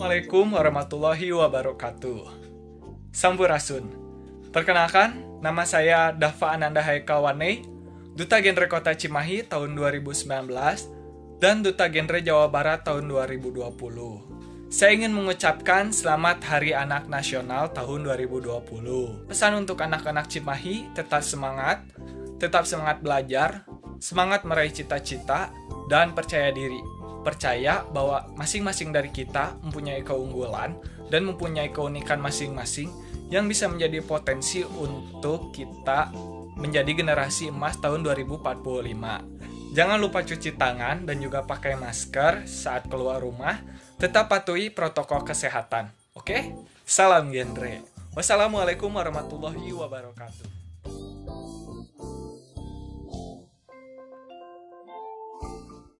Assalamualaikum warahmatullahi wabarakatuh. Sampurasun. Perkenalkan, nama saya Dava Ananda Haikawane, Duta Genre Kota Cimahi tahun 2019 dan Duta Genre Jawa Barat tahun 2020. Saya ingin mengucapkan selamat Hari Anak Nasional tahun 2020. Pesan untuk anak-anak Cimahi, tetap semangat, tetap semangat belajar, semangat meraih cita-cita, dan percaya diri percaya bahwa masing-masing dari kita mempunyai keunggulan dan mempunyai keunikan masing-masing yang bisa menjadi potensi untuk kita menjadi generasi emas tahun 2045. Jangan lupa cuci tangan dan juga pakai masker saat keluar rumah. Tetap patuhi protokol kesehatan. Oke? Salam genre. Wassalamualaikum warahmatullahi wabarakatuh.